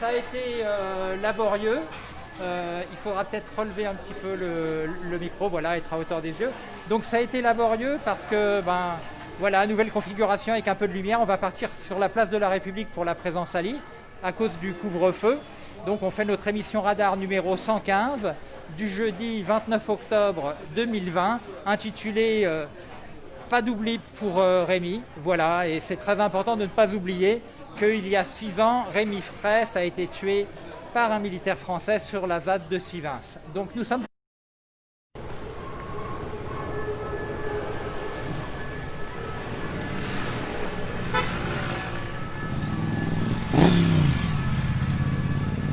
ça a été euh, laborieux. Euh, il faudra peut-être relever un petit peu le, micro, voilà, être à hauteur des yeux. Donc ça a été laborieux parce que, ben, voilà, nouvelle configuration avec un peu de lumière. On va partir sur la place de la République pour la présence à à cause du couvre-feu. Donc on fait notre émission radar numéro 115 du jeudi 29 octobre 2020 intitulée euh, Pas d'oubli pour Rémi. Voilà, et c'est très important de ne pas oublier qu'il y a six ans, Rémi Fraisse a été tué par un militaire français sur la ZAD de Sivins. Donc nous sommes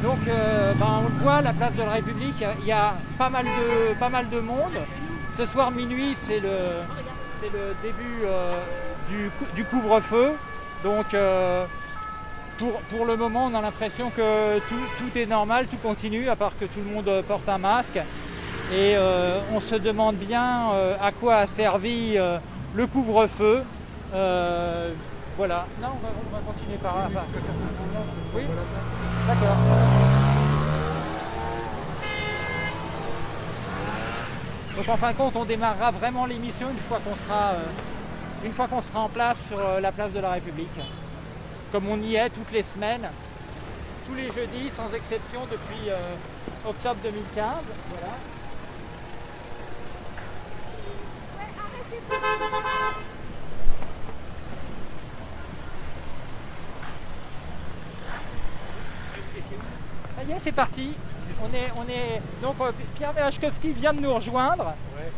Donc euh, ben, on le voit, la place de la République, il y a- pas mal de, pas mal de monde. Ce soir minuit, c'est le, le début euh, du, du couvre-feu. Donc euh, pour, le moment, on a l'impression que tout, est normal, tout continue, à part que tout le monde porte un masque. Et euh, on se demande bien euh, à quoi a servi euh, le couvre-feu. Voilà. Non, on va, on va continuer par là. Oui D'accord. Donc en fin de compte, on démarrera vraiment l'émission une fois qu'on sera, sera en place sur la place de la République. Comme on y est toutes les semaines, tous les jeudis, sans exception, depuis euh, octobre 2015. Voilà. Ça y est, c'est parti. On est, on est... Donc euh, Pierre Verachkowski vient de nous rejoindre.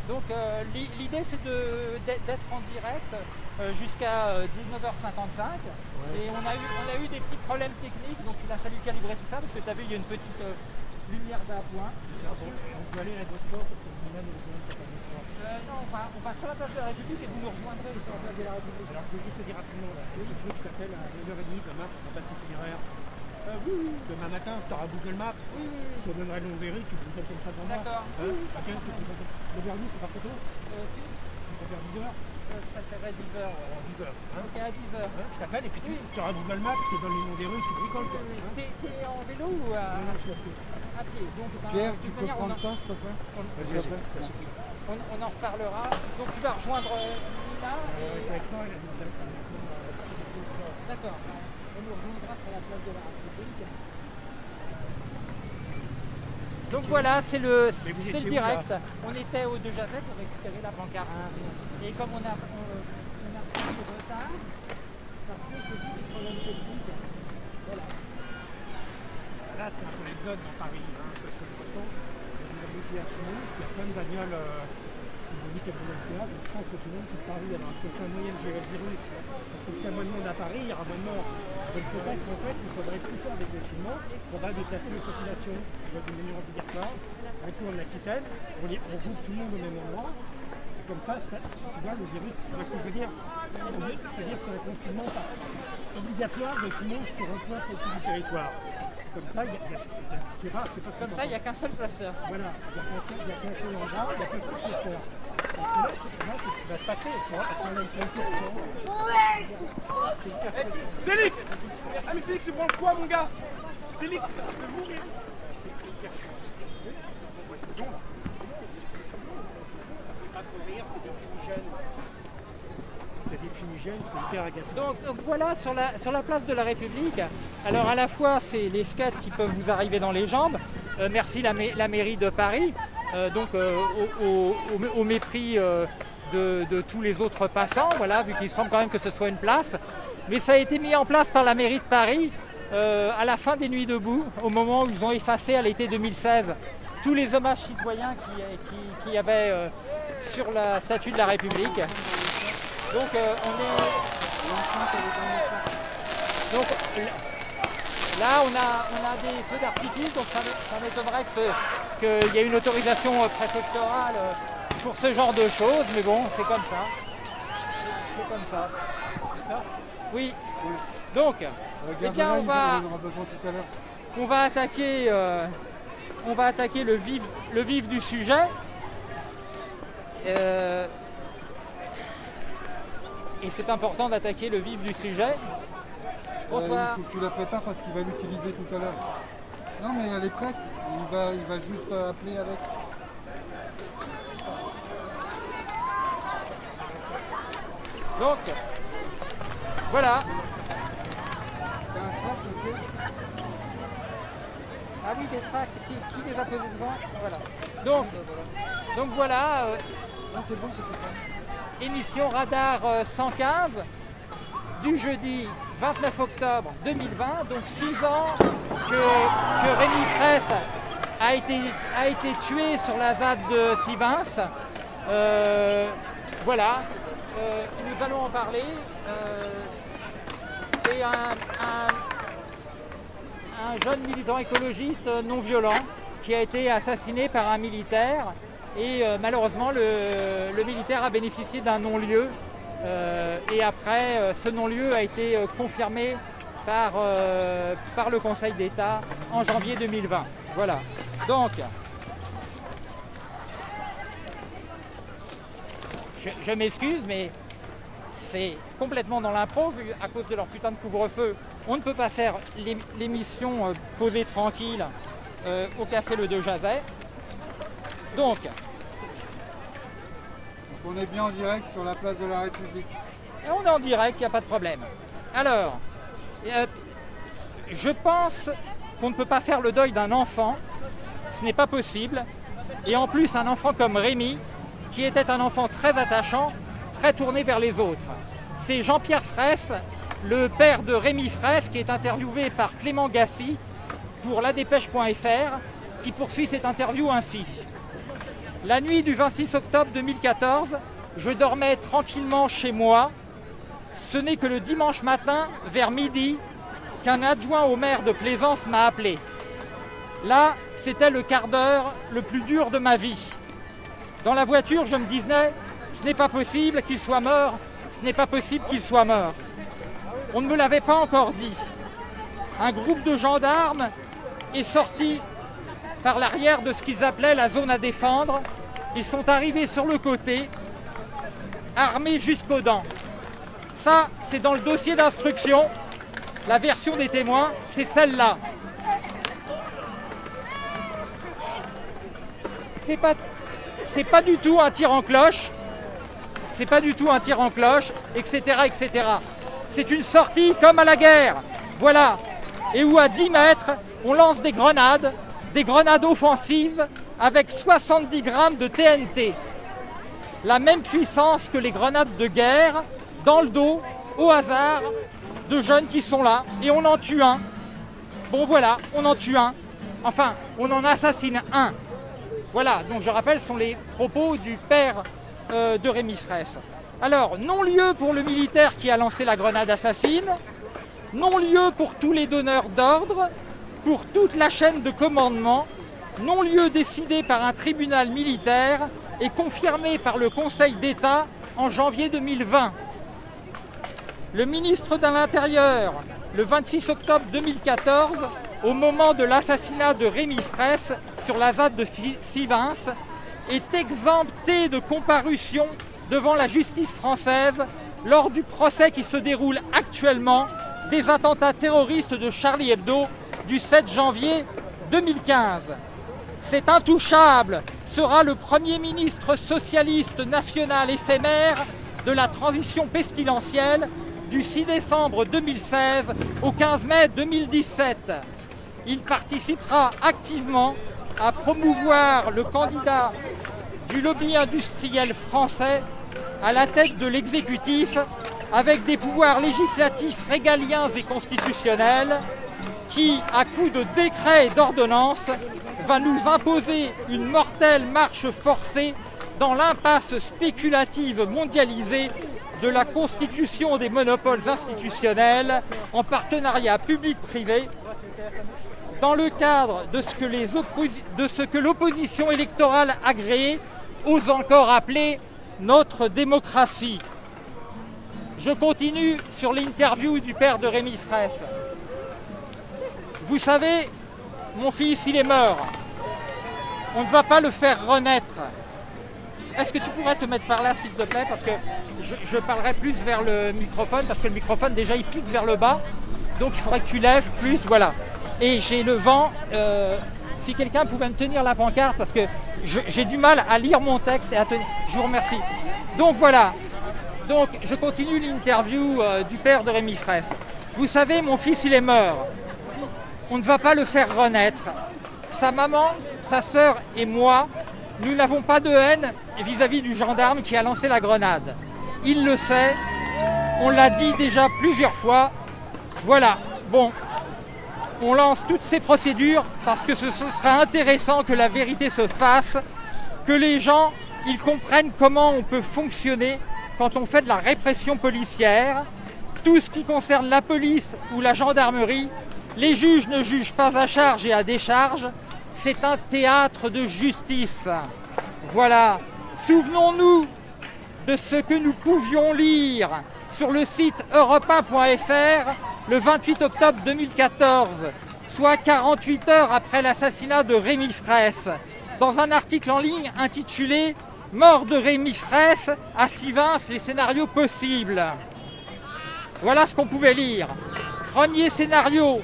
Donc euh, l'i- l'idée c'est de- d'être en direct euh, jusqu'à euh, 19h55. Et on a, eu, on a eu des petits problèmes techniques, donc il a fallu calibrer tout ça parce que tu as vu, il y a une petite euh, lumière d'appoint. On peut aller parce que est besoin de faire un effort. Euh, non, on va, on va sur la place de la République et vous nous rejoindrez sur la place de la République. Alors je veux juste te dire rapidement, là, il faut que je t'appelle à 9h30 demain pour un petit itinéraire. Euh, oui, oui, Demain matin, tu auras Google Maps, oui, oui, je te donnerai le nom d'Eric, tu me comme ça devant moi. D'accord. Hein tu peux- 9h30, c'est pas trop tôt oui. Euh, si, Tu peux faire 10h euh, je préférerais 10h. Alors 10h. Hein Ok, à 10h. Hein je t'appelle et puis tu Oui. auras Google Maps, tu te donnes les noms des rues, tu bricoles quoi. Hein T'es en vélo ou à, Non, non, je suis à pied. à pied Donc, ben, Pierre, tu peux manière, prendre en- ça, s'il te plaît Merci. on, on en reparlera. Donc tu vas rejoindre euh, Nina Euh, et... D'accord. On nous rejoindra sur la place de la République. Donc voilà, c'est le, c'est le direct. On était au De Jazet pour récupérer la pancarte. Et comme on a, on, on a pris du retard, parce que vu des problèmes techniques. Voilà. Là, c'est un peu l'exode dans Paris, hein, c'est ce que je ressens. Il y a des embouteillages il y a plein de bagnoles euh, qui je pense que tout le monde quitte Paris. Alors, est-ce que c'est un moyen de gérer le virus Parce que s'il y a moins de monde à Paris, il y aura moins de morts. Donc qu'en fait, il faudrait tout faire des filmants, on va déplacer les populations avec une mesure obligatoire, un coup en Aquitaine, on, les, on groupe tout le monde au même endroit, et comme ça, ça tu vois, le virus, tu vois ce que je veux dire C'est-à-dire qu'un confinement obligatoire de tout le monde sur un point précis du territoire. Comme ça, il y a, il y il y c'est rare, c'est pas Comme ça, il n'y a qu'un seul placeur. Voilà, il y a qu'un seul- il y endroit, il y a qu'un seul secteur. Félix Ah mais Félix, c'est prendre quoi mon gars Félix, il va mourir Pas trop rire, c'est des fumigènes. C'est des fumigènes, c'est hyper agaçant. Donc, donc voilà, sur la, sur la place de la République, alors à la fois c'est les skates qui peuvent vous arriver dans les jambes, Euh, merci la, mai- la mairie de Paris, donc euh, au, au- au- au mépris euh, de, de tous les autres passants, voilà, vu qu'il semble quand même que ce soit une place. Mais ça a été mis en place par la mairie de Paris euh, à la fin des Nuits debout, au moment où ils ont effacé à l'été 2016 tous les hommages citoyens qui, qui, qui y avait euh, sur la statue de la République. Donc euh, on est donc là, on a, on a des feux d'artifice, donc ça m'é- ça m'étonnerait qu'il y ait une autorisation euh, préfectorale euh, pour ce genre de choses, mais bon, c'est comme ça. C'est comme ça. C'est ça Oui. Donc, eh bien, on va, on attaquer, euh, on va attaquer le vif, le vif du sujet. Euh, et c'est important d'attaquer le vif du sujet. Bonsoir. il faut que tu la prépares parce qu'il va l'utiliser tout à l'heure. Non mais elle est prête, il va, il va juste euh, appeler avec. Donc, voilà. T'as un ok Ah oui, des tracts, qui, qui les a posés devant Voilà. Donc, donc voilà, euh, Ah c'est bon, c'est émission Radar euh, 115 du jeudi 29 octobre 2020, donc 6 ans que, Rémi Fraisse a été, a tué sur la ZAD de Sivins. Euh, voilà, Euh, nous allons en parler. Euh, C'est un, un- un jeune militant écologiste non violent qui a été assassiné par un militaire et malheureusement le, militaire a bénéficié d'un non-lieu et après euh, ce non-lieu a été euh, confirmé par, euh, par le Conseil d'État en janvier 2020. Voilà. Donc je, m'excuse mais c'est complètement dans l'impro, vu à cause de leur putain de couvre-feu. On ne peut pas faire l'ém- l'émission euh, posée tranquille euh, au café Le Jazet. Donc, Donc on est bien en direct sur la place de la République. on est en direct, il n'y a pas de problème. Alors, euh, je pense qu'on ne peut pas faire le deuil d'un enfant. Ce n'est pas possible. Et en plus, un enfant comme Rémi, qui était un enfant très attachant, très tourné vers les autres. C'est Jean-Pierre Fraisse, le père de Rémi Fraisse, qui est interviewé par Clément Gassi pour ladépêche.fr, qui poursuit cette interview ainsi. La nuit du 26 octobre 2014, je dormais tranquillement chez moi. Ce n'est que le dimanche matin, vers midi, qu'un adjoint au maire de Plaisance m'a appelé. Là, c'était le quart d'heure le plus dur de ma vie. Dans la voiture, je me disais, ce n'est pas possible qu'il soit mort, ce n'est pas possible qu'il soit mort. On ne me l'avait pas encore dit. Un groupe de gendarmes est sorti par l'arrière de ce qu'ils appelaient la zone à défendre. Ils sont arrivés sur le côté, armés jusqu'aux dents. Ça, c'est dans le dossier d'instruction. La version des témoins, c'est celle-là. C'est pas, pas du tout un tir en cloche. C'est pas du tout un tir en cloche, etc., etc. C'est une sortie comme à la guerre. Voilà. Et où à 10 mètres, on lance des grenades, des grenades offensives avec 70 grammes de TNT. La même puissance que les grenades de guerre, dans le dos, au hasard, de jeunes qui sont là. Et on en tue un. Bon voilà, on en tue un. Enfin, on en assassine un. Voilà, donc je rappelle, ce sont les propos du père euh, de Rémi Fraisse. Alors, non-lieu pour le militaire qui a lancé la grenade assassine, non-lieu pour tous les donneurs d'ordre, pour toute la chaîne de commandement, non-lieu décidé par un tribunal militaire et confirmé par le Conseil d'État en janvier 2020. Le ministre de l'Intérieur, le 26 octobre 2014, au moment de l'assassinat de Rémi Fraisse sur la ZAD de Sivins, est exempté de comparution devant la justice française lors du procès qui se déroule actuellement des attentats terroristes de Charlie Hebdo du 7 janvier 2015. Cet intouchable sera le Premier ministre socialiste national éphémère de la transition pestilentielle du 6 décembre 2016 au 15 mai 2017. Il participera activement à promouvoir le candidat du lobby industriel français à la tête de l'exécutif avec des pouvoirs législatifs régaliens et constitutionnels qui, à coup de décrets et d'ordonnances, va nous imposer une mortelle marche forcée dans l'impasse spéculative mondialisée de la constitution des monopoles institutionnels en partenariat public-privé dans le cadre de ce que les opposi- de ce que l'opposition électorale agréée ose encore appeler notre démocratie. Je continue sur l'interview du père de Rémi Fraisse. Vous savez, mon fils, il est mort. On ne va pas le faire renaître. Est-ce que tu pourrais te mettre par là, s'il te plaît Parce que je, parlerai plus vers le microphone, parce que le microphone, déjà, il pique vers le bas. Donc il faudrait que tu lèves plus, voilà. Et j'ai le vent. euh, si quelqu'un pouvait me tenir la pancarte, parce que j'ai du mal à lire mon texte et à tenir. Je vous remercie. Donc voilà. Donc je continue l'interview euh, du père de Rémi Fraisse. Vous savez, mon fils, il est mort. On ne va pas le faire renaître. Sa maman, sa sœur et moi, nous n'avons pas de haine vis-à-vis du gendarme qui a lancé la grenade. Il le sait. On l'a dit déjà plusieurs fois. Voilà. Bon, on lance toutes ces procédures parce que ce, sera intéressant que la vérité se fasse, que les gens ils comprennent comment on peut fonctionner quand on fait de la répression policière. Tout ce qui concerne la police ou la gendarmerie, les juges ne jugent pas à charge et à décharge. C'est un théâtre de justice. Voilà. Souvenons-nous de ce que nous pouvions lire sur le site europe1.fr le 28 octobre 2014, soit 48 heures après l'assassinat de Rémi Fraisse, dans un article en ligne intitulé Mort de Rémi Fraisse, à Sivins, les scénarios possibles. Voilà ce qu'on pouvait lire. Premier scénario,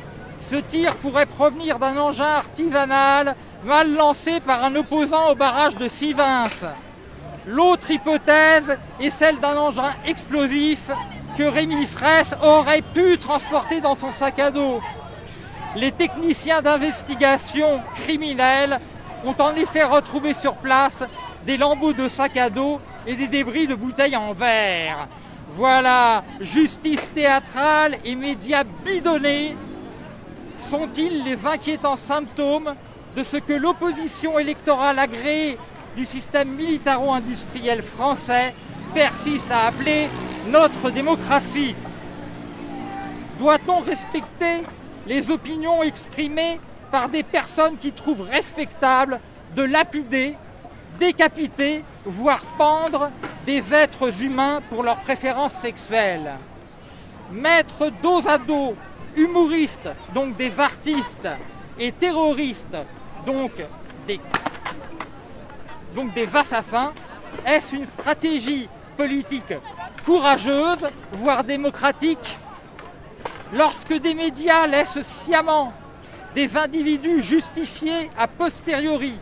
ce tir pourrait provenir d'un engin artisanal mal lancé par un opposant au barrage de Sivins. L'autre hypothèse est celle d'un engin explosif que Rémi Fraisse aurait pu transporter dans son sac à dos. Les techniciens d'investigation criminelle ont en effet retrouvé sur place des lambeaux de sac à dos et des débris de bouteilles en verre. Voilà, justice théâtrale et médias bidonnés sont-ils les inquiétants symptômes de ce que l'opposition électorale agréée du système militaro-industriel français persiste à appeler notre démocratie? Doit-on respecter les opinions exprimées par des personnes qui trouvent respectable de lapider, décapiter, voire pendre des êtres humains pour leurs préférences sexuelles? Mettre dos à dos humoristes, donc des artistes, et terroristes, donc des, donc des assassins, est-ce une stratégie politique courageuse, voire démocratique? Lorsque des médias laissent sciemment des individus justifier a posteriori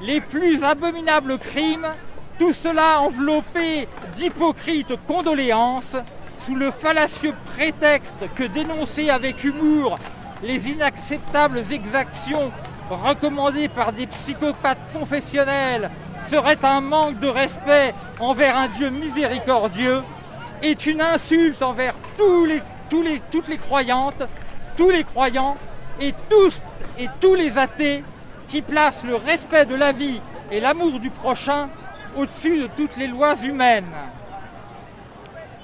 les plus abominables crimes, tout cela enveloppé d'hypocrites condoléances, sous le fallacieux prétexte que dénoncer avec humour les inacceptables exactions recommandées par des psychopathes confessionnels serait un manque de respect envers un Dieu miséricordieux, est une insulte envers tous toutes les croyantes, tous les croyants et tous et tous les athées qui placent le respect de la vie et l'amour du prochain au-dessus de toutes les lois humaines.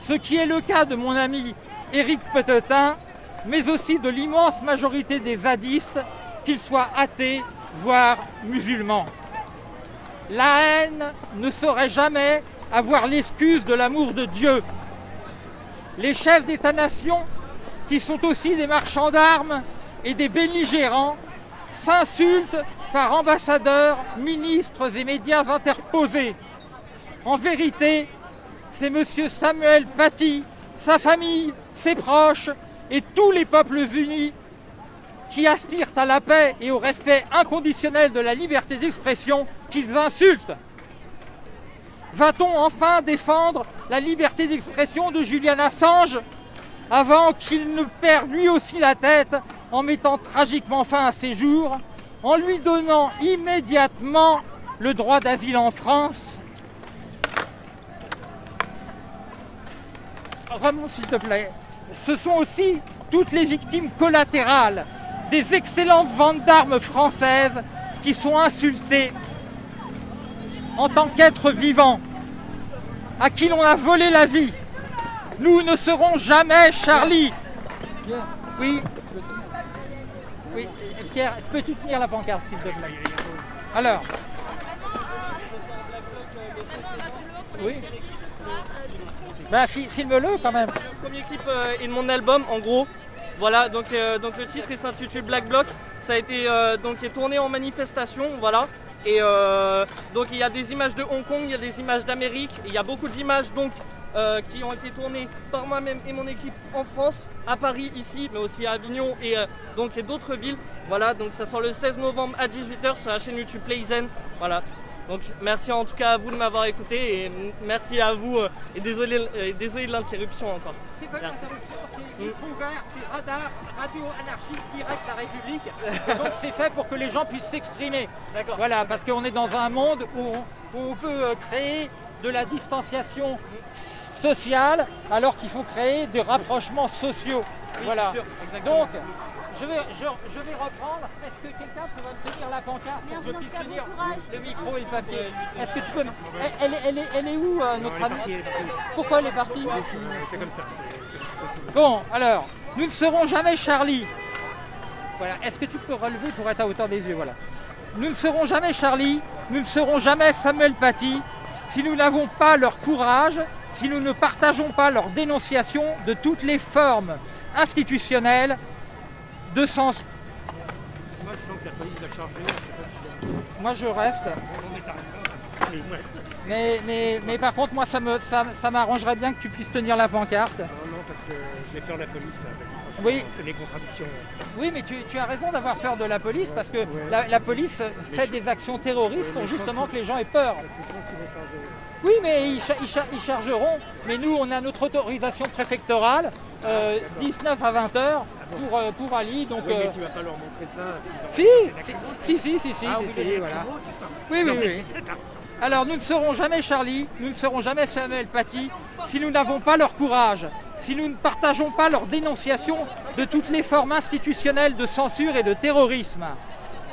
Ce qui est le cas de mon ami Éric Petetin, mais aussi de l'immense majorité des zadistes, qu'ils soient athées, voire musulmans. La haine ne saurait jamais avoir l'excuse de l'amour de Dieu. Les chefs d'État-nation, qui sont aussi des marchands d'armes et des belligérants, s'insultent par ambassadeurs, ministres et médias interposés. En vérité, c'est M. Samuel Paty, sa famille, ses proches et tous les peuples unis qui aspirent à la paix et au respect inconditionnel de la liberté d'expression qu'ils insultent. Va-t-on enfin défendre la liberté d'expression de Julian Assange avant qu'il ne perde lui aussi la tête en mettant tragiquement fin à ses jours, en lui donnant immédiatement le droit d'asile en France? Ramon, s'il te plaît. Ce sont aussi toutes les victimes collatérales des excellentes ventes d'armes françaises qui sont insultées en tant qu'êtres vivants, à qui l'on a volé la vie. Nous ne serons jamais Charlie. Oui, oui. Pierre, peux-tu tenir la pancarte, s'il te plaît Alors. Oui. Bah, fi- filme-le quand même. Le premier clip euh, de mon album en gros. Voilà, donc, euh, donc le titre s'intitule Black Bloc. Ça a été euh, donc est tourné en manifestation, voilà. Et donc il y a des images de Hong Kong, il y a des images d'Amérique, il y a beaucoup d'images donc qui ont été tournés par moi-même et mon équipe en France, à Paris ici, mais aussi à Avignon et donc et d'autres villes. Voilà, donc ça sort le 16 novembre à 18h sur la chaîne YouTube Playzen. Voilà. Donc merci en tout cas à vous de m'avoir écouté et merci à vous euh, et désolé, euh, désolé de l'interruption encore. C'est pas une Merci. interruption, c'est micro ouvert, c'est radar, radio anarchiste direct La République. Donc c'est fait pour que les gens puissent s'exprimer. D'accord. Voilà, parce qu'on est dans un monde où on, où on veut euh, créer de la distanciation sociale alors qu'il faut créer des rapprochements sociaux. Oui, voilà. sûr. Donc, je vais, je, je vais reprendre. Est-ce que quelqu'un peut me tenir la pancarte pour que je puisse tenir le micro et le papier Est-ce que tu peux me- elle, elle est, elle est- elle est où euh, notre amie Pourquoi elle est partie C'est comme ça. Bon, alors, nous ne serons jamais Charlie. Voilà, est-ce que tu peux relever pour être à hauteur des yeux Voilà. Nous ne serons jamais Charlie, nous ne serons jamais Samuel Paty si nous n'avons pas leur courage, si nous ne partageons pas leur dénonciation de toutes les formes institutionnelles de sens. Moi, je sens que la police va charger. Je sais pas si je Moi je reste, Non, mais. Mais mais, par contre moi ça me ça, ça m'arrangerait bien que tu puisses tenir la pancarte. Non, non, parce que j'ai peur de la police là. Oui. C'est des contradictions. Oui, mais tu, tu as raison d'avoir peur de la police parce que la, la police fait des actions terroristes pour justement que les gens aient peur. Parce que je pense qu'ils vont charger. Oui, mais ils, cha- ils cha- ils chargeront. Mais nous, on a notre autorisation préfectorale, euh, 19 à 20 heures pour, euh, pour Ali. Donc, Oui, mais euh, tu vas pas leur montrer ça si, si, si, si, si, Ah, si, oui, si, mais voilà. Oui, oui, oui. Alors, nous ne serons jamais Charlie, nous ne serons jamais Samuel Paty si nous n'avons pas leur courage, si nous ne partageons pas leur dénonciation de toutes les formes institutionnelles de censure et de terrorisme.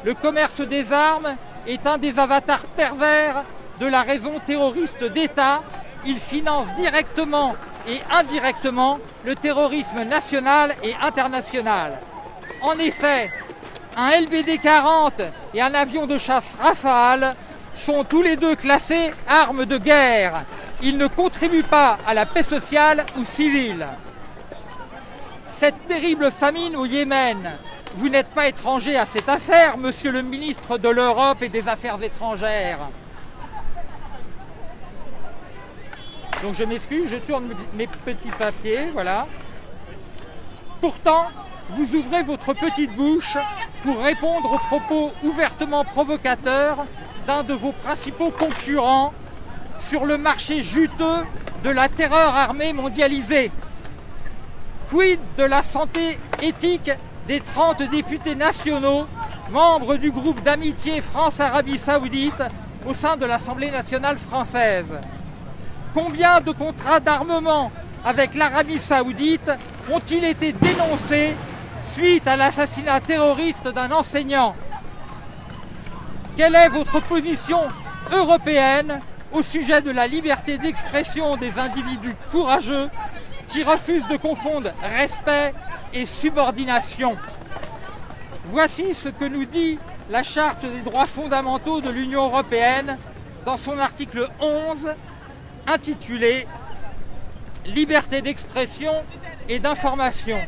Le commerce des armes est un des avatars pervers de la raison terroriste d'État. Il finance directement et indirectement le terrorisme national et international. En effet, un LBD 40 et un avion de chasse Rafale sont tous les deux classés armes de guerre. Ils ne contribuent pas à la paix sociale ou civile. Cette terrible famine au Yémen, vous n'êtes pas étranger à cette affaire, monsieur le ministre de l'Europe et des Affaires étrangères. Donc je m'excuse, je tourne mes petits papiers, voilà. Pourtant, vous ouvrez votre petite bouche pour répondre aux propos ouvertement provocateurs d'un de vos principaux concurrents sur le marché juteux de la terreur armée mondialisée. Quid de la santé éthique des 30 députés nationaux, membres du groupe d'amitié France-Arabie Saoudite au sein de l'Assemblée nationale française? Combien de contrats d'armement avec l'Arabie Saoudite ont-ils été dénoncés suite à l'assassinat terroriste d'un enseignant? Quelle est votre position européenne au sujet de la liberté d'expression des individus courageux qui refusent de confondre respect et subordination? Voici ce que nous dit la Charte des droits fondamentaux de l'Union européenne dans son article 11 intitulé Liberté d'expression et d'information.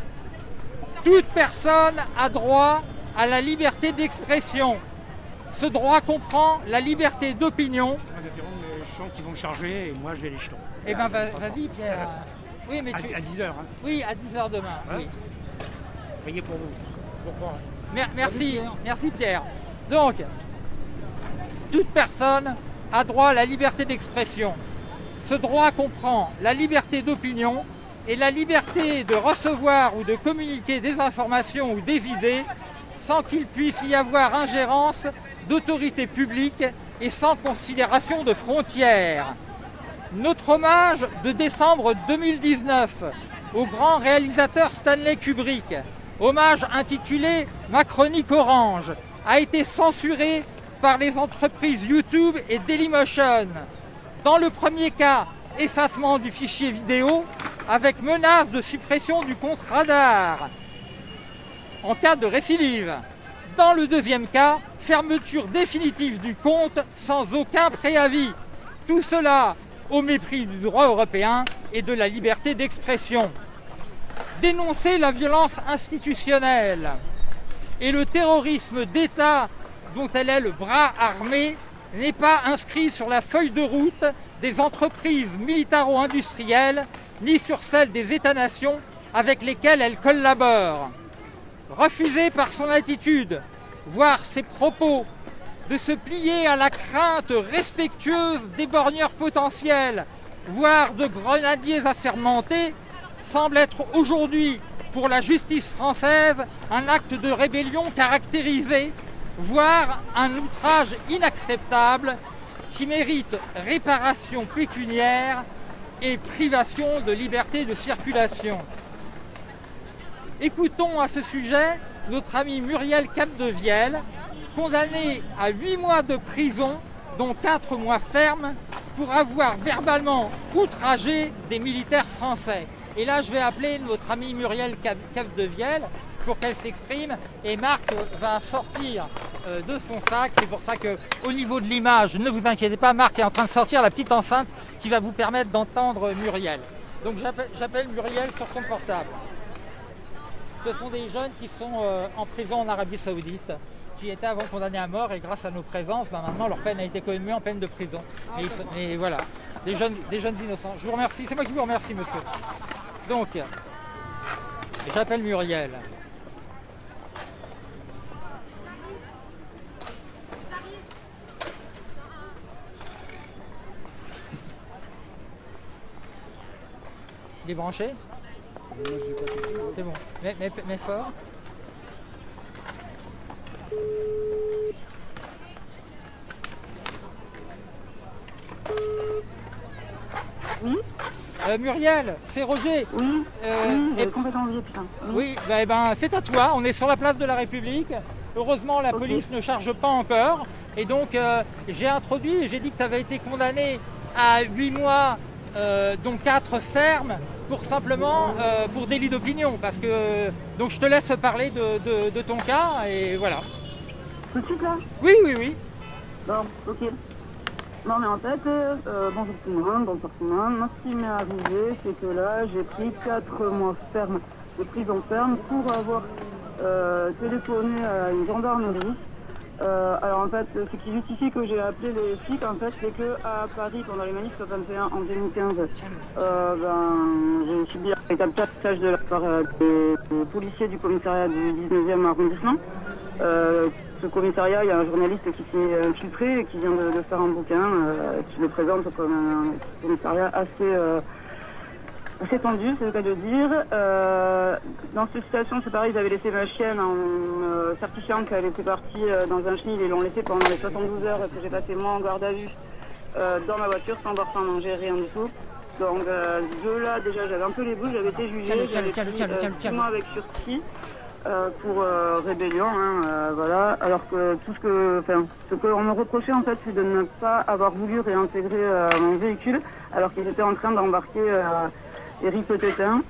Toute personne a droit à la liberté d'expression. Ce droit comprend la liberté d'opinion. Les qui vont charger et moi, je vais les jetons. Eh ben va- vas-y Pierre. Oui mais tu... À, 10h, hein. Oui, à 10h demain. Hein oui. Pour vous. Bon courage. Mer- merci, Pierre. merci Pierre. Donc, toute personne a droit à la liberté d'expression. Ce droit comprend la liberté d'opinion et la liberté de recevoir ou de communiquer des informations ou des idées sans qu'il puisse y avoir ingérence d'autorités publiques et sans considération de frontières. Notre hommage de décembre 2019 au grand réalisateur Stanley Kubrick, hommage intitulé Ma chronique orange, a été censuré par les entreprises YouTube et Dailymotion. Dans le premier cas, effacement du fichier vidéo avec menace de suppression du compte radar en cas de récidive. Dans le deuxième cas, fermeture définitive du compte sans aucun préavis. Tout cela au mépris du droit européen et de la liberté d'expression. Dénoncer la violence institutionnelle et le terrorisme d'État dont elle est le bras armé n'est pas inscrit sur la feuille de route des entreprises militaro-industrielles ni sur celle des États-nations avec lesquels elle collabore. Refuser par son attitude, voire ses propos, de se plier à la crainte respectueuse des borgneurs potentiels, voire de grenadiers assermentés, semble être aujourd'hui pour la justice française un acte de rébellion caractérisé, voire un outrage inacceptable qui mérite réparation pécuniaire et privation de liberté de circulation. Écoutons à ce sujet notre ami Muriel Capdevielle, condamné à 8 mois de prison, dont 4 mois fermes, pour avoir verbalement outragé des militaires français. Et là, je vais appeler notre amie Muriel Capdevielle pour qu'elle s'exprime. Et Marc va sortir euh, de son sac. C'est pour ça que, au niveau de l'image, ne vous inquiétez pas, Marc est en train de sortir la petite enceinte qui va vous permettre d'entendre Muriel. Donc j'appelle Muriel sur son portable. Ce sont des jeunes qui sont euh, en prison en Arabie Saoudite, qui étaient avant condamnés à mort et grâce à nos présences, ben, maintenant leur peine a été commue en peine de prison. Et, voilà, des jeunes innocents. Je vous remercie, c'est moi qui vous remercie monsieur. Donc, j'appelle Muriel. Il est branché c'est bon. Mais, mais, mais fort. Oui euh, Muriel, c'est Roger. Oui, euh, oui complètement oublié, putain. Oui, bah, eh ben, c'est à toi. On est sur la place de la République. Heureusement, la police ne charge pas encore. Et donc, euh, j'ai introduit, j'ai dit que tu avais été condamné à 8 mois, euh, dont 4 fermes, pour simplement euh, pour délit d'opinion. Parce que donc je te laisse parler de, ton cas et voilà. Tout de suite là? Oui, oui, oui. Bon, ok. Non mais en fait, euh, bonjour tout le monde, bonjour tout le monde. Moi ce qui m'est arrivé, c'est que là j'ai pris 4 mois ferme de prison ferme pour avoir euh, téléphoné à une gendarmerie euh, alors en fait, ce qui justifie que j'ai appelé les flics, en fait, c'est que à Paris, pendant les manifs 21 en 2015, euh, ben, j'ai subi un véritable cassage de la part euh, des, policiers du commissariat du 19e arrondissement. ce commissariat, il y a un journaliste qui s'est infiltré et qui vient de, faire un bouquin qui le présente comme un commissariat assez c'est tendu, c'est le cas de dire. Euh, dans cette situation, c'est pareil, j'avais laissé ma chienne en euh, certifiant qu'elle était partie euh, dans un chenil. Ils l'ont laissé pendant les 72 heures que j'ai passé moi en garde à vue dans ma voiture, sans boire, sans manger, rien du tout. Donc de là, déjà, j'avais un peu les bouches, j'avais été jugée, j'avais pris mois avec sursis. pour rébellion, hein, voilà. Alors que tout ce que, enfin, ce qu'on me reprochait en fait, c'est de ne pas avoir voulu réintégrer mon véhicule, alors qu'ils étaient en train d'embarquer Eric Petetin.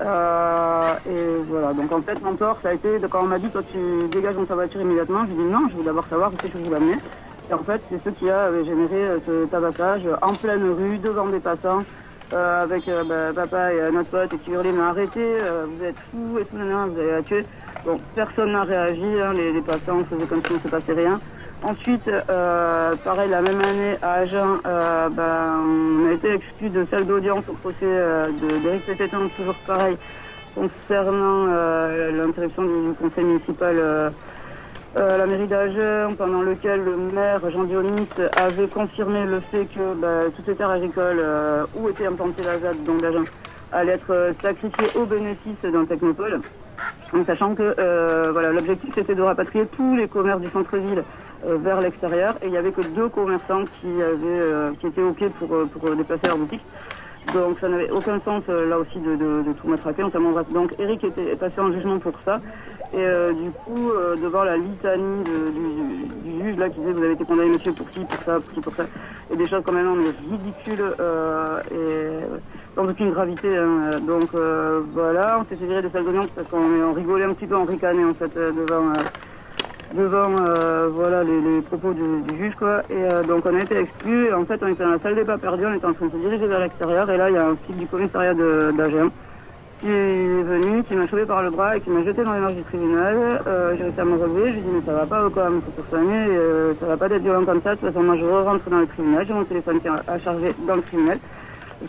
Euh, et voilà, donc en fait, mon tort, ça a été, quand on m'a dit, toi tu dégages dans ta voiture immédiatement, j'ai dit non, je veux d'abord savoir où c'est que vous l'amenez. Et en fait, c'est ce qui a généré euh, ce tabassage en pleine rue, devant des passants, euh, avec bah, papa et notre pote qui hurlaient, mais arrêtez, vous êtes fous et tout, vous allez la tuer. Donc personne n'a réagi, hein, les, les, passants faisaient comme s'il ne se passait rien. Ensuite, euh, pareil, la même année à Agen, euh, ben, on a été exclu de salle d'audience au procès euh, d'Éric Pététin, toujours pareil, concernant euh, l'interruption du, conseil municipal à la mairie d'Agen, pendant lequel le maire Jean Dionis avait confirmé le fait que ben, toutes les terres agricoles où était implantée la ZAD, donc d'Agen, allaient être sacrifiées au bénéfice d'un technopole. En sachant que voilà, l'objectif c'était de rapatrier tous les commerces du centre-ville euh, vers l'extérieur et il n'y avait que deux commerçants qui, avaient, euh, qui étaient OK pour, euh, pour déplacer leur boutique. Donc ça n'avait aucun sens là aussi de, de, de tout matraquer. Donc Eric était passé en jugement pour ça. Et du coup, devant la litanie du, du, juge là qui disait vous avez été condamné monsieur pour ci, pour ça, pour ci, pour ça, et des choses quand même mais ridicules et sans aucune gravité. Hein. Donc voilà, on s'est fait des salles d'audience parce qu'on rigolait un petit peu, on ricanait en fait devant devant euh, voilà les, propos du, juge quoi. Et euh, donc on a été exclus en fait on était dans la salle des pas perdus. On était en train de se diriger vers l'extérieur. Et là il y a un flic du commissariat d'Agen qui est venu, qui m'a chopé par le bras et qui m'a jeté dans les marches du tribunal. Euh, j'ai réussi à me relever, je lui ai dit mais ça va pas ou quoi, mais faut soigner, ça va pas d'être violent comme ça, de toute façon moi je rentre dans le tribunal, j'ai mon téléphone qui à charger dans le tribunal.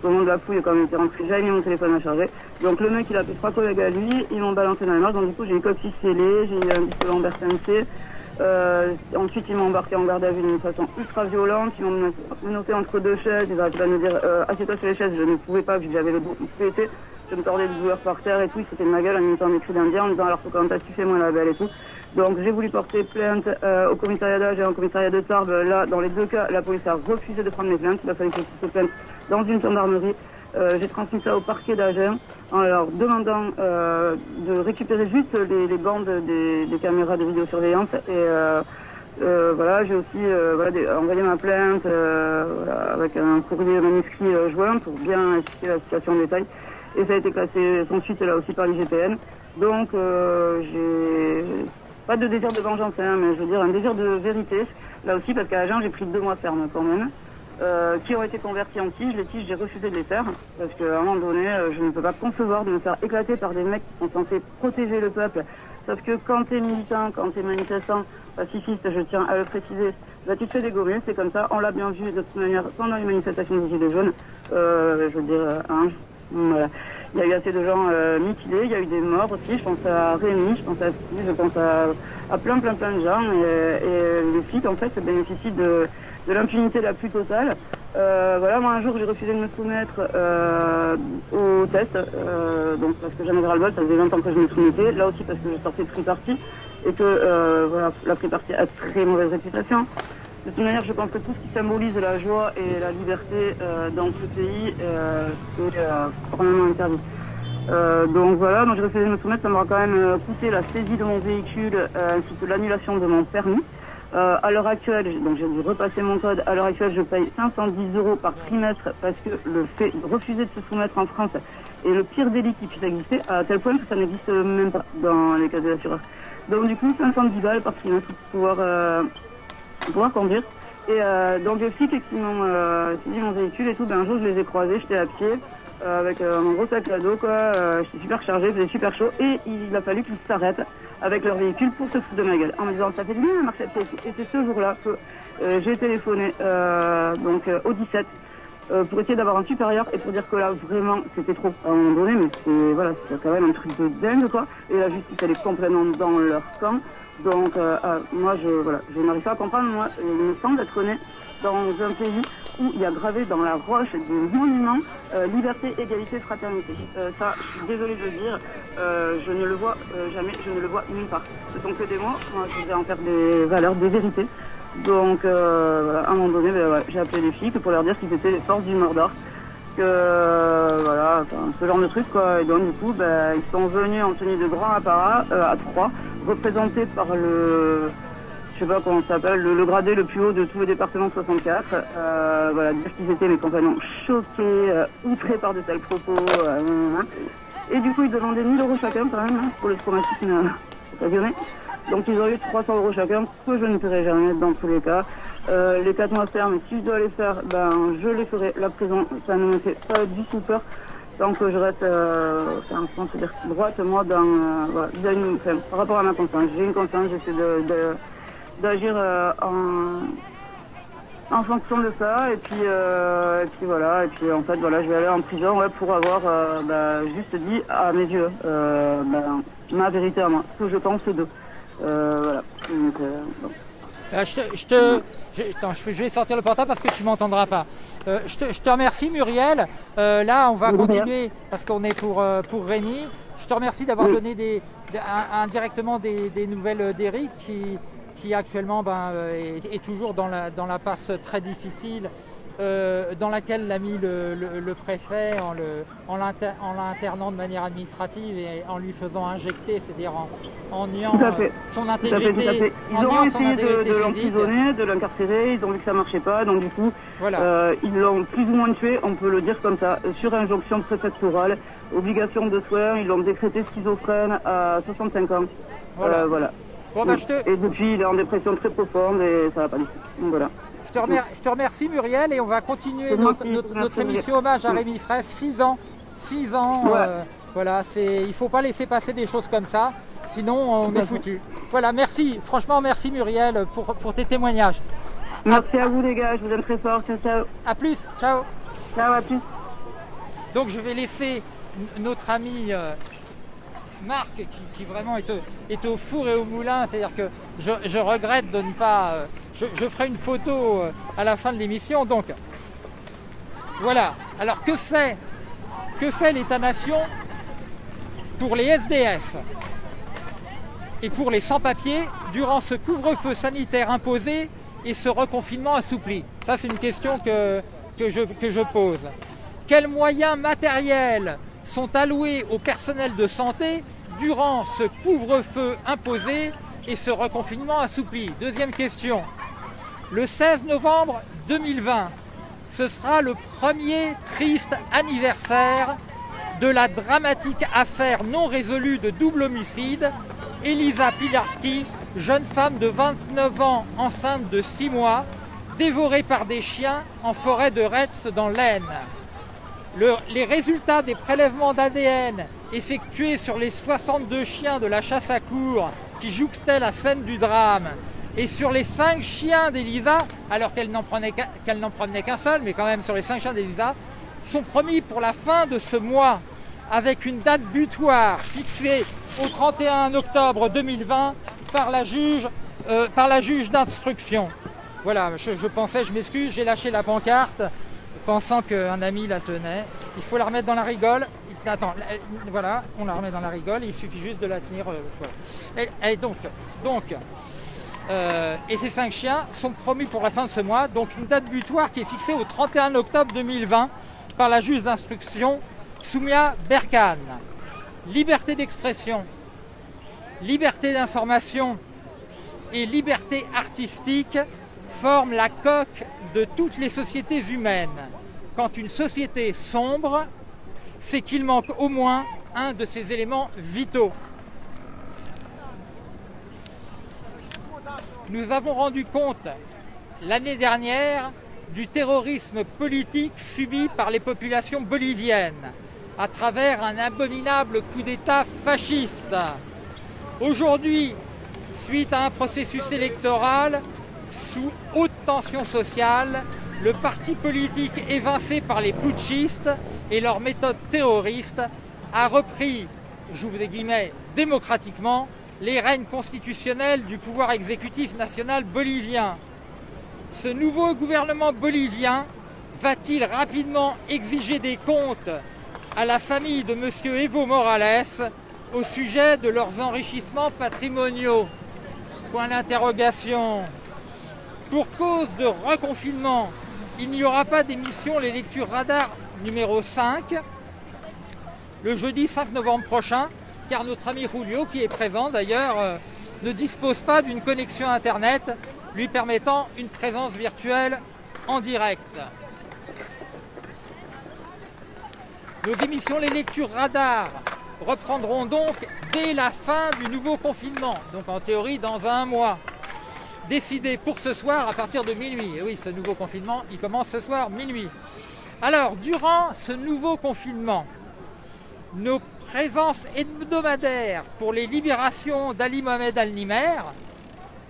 Qu'au moment de la fouille, quand il était rentré, j'avais mis mon téléphone à charger. Donc le mec il a fait trois collègues à lui, ils m'ont balancé dans les marches, donc du coup j'ai une copie scellée, j'ai eu un disque Lambert MC. Euh, ensuite, ils m'ont embarqué en garde à vue d'une façon ultra violente. Ils m'ont menotté entre deux chaises. Ils arrêtaient pas de me dire euh, assieds-toi sur les chaises. Je ne pouvais pas, vu que j'avais les bouts pétés. Je me tordais de douleur par terre et tout. Ils foutaient de ma gueule en imitant des cris d'Indien en me disant alors quand même tu fais moi la belle et tout. Donc j'ai voulu porter plainte euh, au commissariat d'âge et au commissariat de Tarbes. Là, dans les deux cas, la police a refusé de prendre mes plaintes. Il a fallu que je porte plainte dans une gendarmerie. Euh, j'ai transmis ça au parquet d'Agen en leur demandant euh, de récupérer juste les, bandes des, caméras de vidéosurveillance et euh, voilà, j'ai aussi envoyé ma plainte avec un courrier manuscrit joint pour bien expliquer la situation en détail. Et ça a été classé sans suite là aussi par l'IGPN. Donc j'ai pas de désir de vengeance, hein, mais je veux dire un désir de vérité. Là aussi parce qu'à Agen j'ai pris deux mois ferme quand même. Euh, qui ont été convertis en tiges. Les tiges, j'ai refusé de les faire parce qu'à un moment donné, euh, je ne peux pas concevoir de me faire éclater par des mecs qui sont censés protéger le peuple. Sauf que quand t'es militant, quand t'es manifestant, pacifiste, je tiens à le préciser, bah, tu te fais dégommer, c'est comme ça. On l'a bien vu de toute manière pendant les manifestations des Gilets jaunes. Euh, je veux dire, euh, hein, voilà. Il y a eu assez de gens euh, mutilés, il y a eu des morts aussi. Je pense à Rémi, je pense à je pense à, à plein, plein, plein de gens. Et, et les flics, en fait, bénéficient de, de l'impunité la plus totale. Euh, voilà, moi un jour j'ai refusé de me soumettre euh, au test, euh, donc parce que j'en avais ras-le-bol, ça faisait longtemps que je me soumettais, là aussi parce que je sortais de free party et que euh, la free party a très mauvaise réputation. De toute manière, je pense que tout ce qui symbolise la joie et la liberté dans ce pays, euh, vraiment interdit. Donc voilà, donc j'ai refusé de me soumettre, ça m'aura quand même coûté la saisie de mon véhicule ainsi que l'annulation de mon permis. Euh, à l'heure actuelle, donc j'ai dû repasser mon code. À l'heure actuelle, je paye 510 euros par trimestre parce que le fait de refuser de se soumettre en France est le pire délit qui puisse exister, à tel point que ça n'existe même pas dans les cas de l'assureur. Donc du coup, 510 balles par trimestre pour pouvoir, euh, pouvoir conduire. Et euh, donc les flics qui m'ont mon véhicule et tout, ben, un jour je les ai croisés, j'étais à pied avec euh, mon gros sac à dos, quoi. Euh, j'étais super chargé, faisait super chaud et il a fallu qu'ils s'arrêtent avec leur véhicule pour se foutre de ma gueule en me disant ça fait du bien pied. Et c'est ce jour-là que euh, j'ai téléphoné euh, donc euh, au 17 euh, pour essayer d'avoir un supérieur et pour dire que là vraiment c'était trop à un moment donné, mais c'est voilà, c'est quand même un truc de dingue quoi. Et la justice elle est complètement dans leur camp. Donc euh, euh, moi je voilà, je n'arrive pas à comprendre. Moi, il me semble être né dans un pays où il y a gravé dans la roche des monuments euh, liberté, égalité, fraternité. Euh, ça, je suis désolée de le dire, euh, je ne le vois jamais, je ne le vois nulle part. Ce sont que des mots, moi je vais en faire des valeurs, des vérités. Donc à un moment donné, ben, j'ai appelé les flics pour leur dire qu'ils étaient les forces du Mordor. Que voilà, ce genre de truc quoi. Et donc du coup, ben, ils sont venus en tenue de grand apparat à trois, représentés par le je sais pas comment ça s'appelle, le, gradé le plus haut de tout le département 64. Euh, voilà, dire qu'ils étaient mes compagnons choqués, euh, outrés par de tels propos. euh, hein. et du coup, ils demandaient 1000 euros chacun quand même hein, pour le traumatisme occasionné. Donc ils ont eu 300 euros chacun, que je ne paierai jamais dans tous les cas. Les 4 mois fermes, si je dois les faire, ben je les ferai. La prison, ça ne me fait pas du tout peur. Tant que je reste, euh, enfin, je pense droite, moi, dans, euh, voilà, par rapport à ma conscience. J'ai une conscience, j'essaie de- d'agir euh, en, en fonction de ça et puis euh, et puis voilà et puis en fait voilà je vais aller en prison ouais, pour avoir euh, bah, juste dit à mes yeux bah, ma vérité à moi ce que je pense d'eux voilà Donc, bon. Euh, je te, je, te- je- attends, je, je vais sortir le portable parce que tu m'entendras pas. Euh, je, te, je te remercie Muriel. Euh, là, on va continuer parce qu'on est pour, pour Rémi. Je te remercie d'avoir Oui. donné des, indirectement des, des nouvelles d'Eric qui, qui actuellement ben, euh, est, est toujours dans la, dans la passe très difficile euh, dans laquelle l'a mis le, le- le préfet en le- en l'inter- en l'internant de manière administrative et en lui faisant injecter, c'est-à-dire en, en niant euh, son Tout à fait, intégrité. tout à fait. Ils ont essayé de, l'emprisonner, de l'incarcérer, ils ont vu que ça marchait pas, donc du coup, Voilà. euh, ils l'ont plus ou moins tué, on peut le dire comme ça, sur injonction préfectorale, obligation de soins, ils l'ont décrété schizophrène à 65 ans. Voilà. Voilà. Bon, bah, je, te, Et depuis, il est en dépression très profonde et ça va pas du tout. Donc voilà. je, te remer- je te remercie Muriel et on va continuer notre, émission hommage à. Rémi Fraisse. 6 ans, 6 ans Ouais. euh, Voilà, c'est, il ne faut pas laisser passer des choses comme ça, sinon on est foutu. Voilà, merci, franchement merci Muriel pour, pour tes témoignages. Merci à vous les gars, je vous aime très fort. Ciao, ciao. A plus, ciao Ciao, à plus. Donc je vais laisser notre ami euh, Marc, qui, vraiment est au, four et au moulin, c'est-à-dire que je, je regrette de ne pas... euh, je, je ferai une photo euh, à la fin de l'émission, donc voilà. Alors que fait, que fait l'État-nation pour les SDF et pour les sans-papiers durant ce couvre-feu sanitaire imposé et ce reconfinement assoupli? Ça, c'est une question que, que, je, que je pose. Quels moyens matériels sont alloués au personnel de santé durant ce couvre-feu imposé et ce reconfinement assoupli Deuxième question. Le 16 novembre 2020, ce sera le premier triste anniversaire de la dramatique affaire non résolue de double homicide. Elisa Pilarski, jeune femme de 29 ans enceinte de 6 mois, dévorée par des chiens en forêt de Retz dans l'Aisne. Le- les résultats des prélèvements d'ADN effectués sur les 62 chiens de la chasse à cour qui jouxtaient la scène du drame et sur les 5 chiens d'Elisa, alors qu'elle n'en prenait qu'un seul, mais quand même sur les 5 chiens d'Elisa, sont promis pour la fin de ce mois avec une date butoir fixée au 31 octobre 2020 par la juge, euh, par la juge d'instruction. Voilà, je pensais, je m'excuse, j'ai lâché la pancarte pensant qu'un ami la tenait. Il faut la remettre dans la rigole. Attends, voilà, on la remet dans la rigole, il suffit juste de la tenir. euh. Et, donc, donc euh, et ces cinq chiens sont promis pour la fin de ce mois, donc une date butoir qui est fixée au 31 octobre 2020 par la juge d'instruction Soumia Berkan. Liberté d'expression, liberté d'information et liberté artistique forment la coque de toutes les sociétés humaines. Quand une société sombre, c'est qu'il manque au moins un de ces éléments vitaux. Nous avons rendu compte l'année dernière du terrorisme politique subi par les populations boliviennes à travers un abominable coup d'État fasciste. Aujourd'hui, suite à un processus électoral sous haute tension sociale, le parti politique évincé par les putschistes et leurs méthodes terroristes a repris, j'ouvre des guillemets, démocratiquement les règnes constitutionnels du pouvoir exécutif national bolivien. Ce nouveau gouvernement bolivien va-t-il rapidement exiger des comptes à la famille de M. Evo Morales au sujet de leurs enrichissements patrimoniaux? Point d'interrogation. Pour cause de reconfinement, il n'y aura pas d'émission Les Lectures Radar numéro 5 le jeudi 5 novembre prochain, car notre ami Julio, qui est présent d'ailleurs, euh, ne dispose pas d'une connexion Internet lui permettant une présence virtuelle en direct. Nos émissions Les Lectures Radar reprendront donc dès la fin du nouveau confinement, donc en théorie dans un mois. Décidé pour ce soir à partir de minuit. Et oui, ce nouveau confinement, il commence ce soir, minuit. Alors, durant ce nouveau confinement, nos présences hebdomadaires pour les libérations d'Ali Mohamed Al-Nimer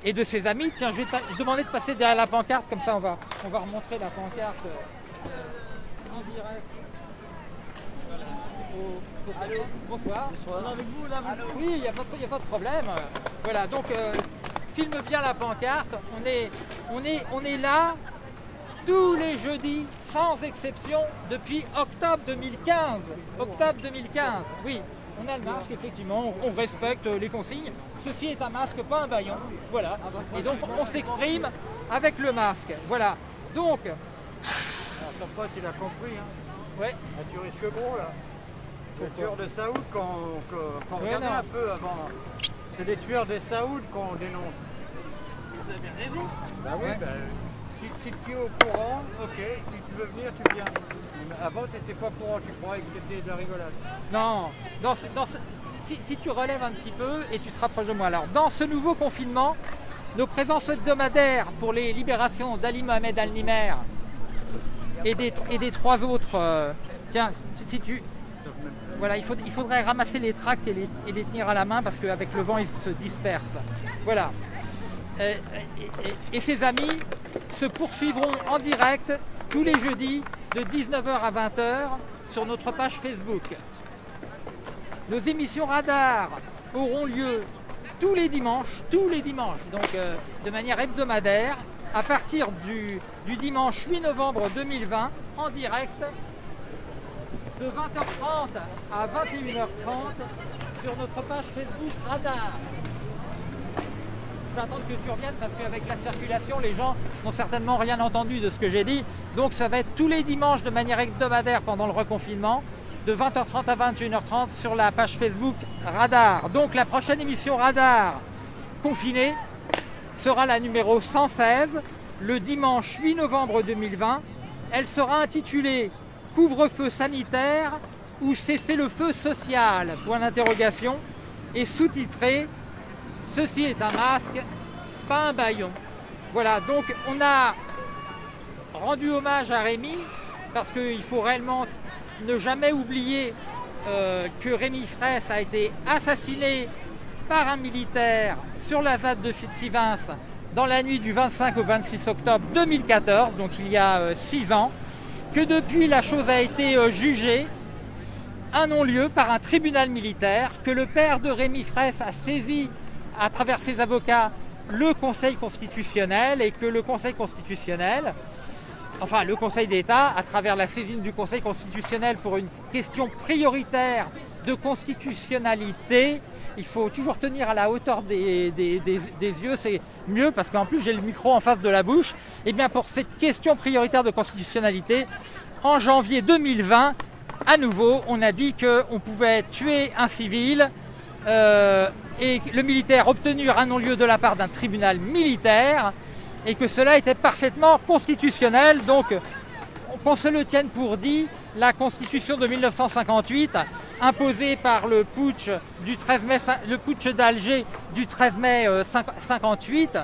et de ses amis. Tiens, je vais je demandais de passer derrière la pancarte, comme ça on va, on va remontrer la pancarte euh, en direct. Au- Bonsoir. avec vous là Oui, il n'y a, pas de- y a pas de problème. Voilà, donc euh, filme bien la pancarte. On est, on est, on est là tous les jeudis, sans exception, depuis octobre 2015. Octobre 2015, oui. On a le masque, effectivement, on respecte les consignes. Ceci est un masque, pas un baillon. Voilà. Et donc, on s'exprime avec le masque. Voilà. Donc, Ton pote, il a compris. Hein. ouais, Ah, tu risques gros là. Les tueurs de Saoud qu'on Ouais, non. un peu avant. C'est des tueurs de Saoud qu'on dénonce. Vous avez raison. Bah oui, Ouais. bah, si, si tu es au courant, ok, si tu veux venir, tu viens. Avant, tu n'étais pas au courant, tu croyais que c'était de la rigolade. Non, dans ce- dans ce- si, si tu relèves un petit peu et tu te rapproches de moi. Alors, dans ce nouveau confinement, nos présences hebdomadaires pour les libérations d'Ali Mohamed Al-Nimer et des, et des trois autres. euh, tiens, si, si tu. Voilà, il, faut- il faudrait ramasser les tracts et les, et les tenir à la main parce qu'avec le vent, ils se dispersent. Voilà. Euh, et, et- et ces amis se poursuivront en direct tous les jeudis de 19h à 20h sur notre page Facebook. Nos émissions radar auront lieu tous les dimanches, tous les dimanches, donc euh, de manière hebdomadaire, à partir du dimanche 8 novembre 2020, en direct, de 20h30 à 21h30 sur notre page Facebook Radar. Vais attendre que tu reviennes parce qu'avec la circulation, les gens n'ont certainement rien entendu de ce que j'ai dit. Donc ça va être tous les dimanches de manière hebdomadaire pendant le reconfinement, de 20h30 à 21h30 sur la page Facebook Radar. Donc la prochaine émission Radar confinée sera la numéro 116, le dimanche 8 novembre 2020. Elle sera intitulée Couvre-feu sanitaire ou cessez-le-feu social? Point d'interrogation et sous-titrée Ceci est un masque, pas un baillon. Voilà, donc on a rendu hommage à Rémi parce qu'il faut réellement ne jamais oublier euh, que Rémi Fraisse a été assassiné par un militaire sur la ZAD de Fitzivins dans la nuit du 25 au 26 octobre 2014, donc il y a 6 ans, que depuis la chose a été euh, jugée un non-lieu par un tribunal militaire, que le père de Rémi Fraisse a saisi à travers ses avocats le Conseil constitutionnel et que le Conseil constitutionnel, enfin le Conseil d'État, à travers la saisine du Conseil constitutionnel pour une question prioritaire de constitutionnalité, il faut toujours tenir à la hauteur des, yeux, c'est mieux parce qu'en plus j'ai le micro en face de la bouche. Et bien pour cette question prioritaire de constitutionnalité, en janvier 2020, à nouveau, on a dit qu'on pouvait tuer un civil euh, et le militaire obtenir un non-lieu de la part d'un tribunal militaire et que cela était parfaitement constitutionnel. Donc qu'on se le tienne pour dit, la constitution de 1958, imposée par le putsch, du 13 mai, le putsch d'Alger du 13 mai euh, 58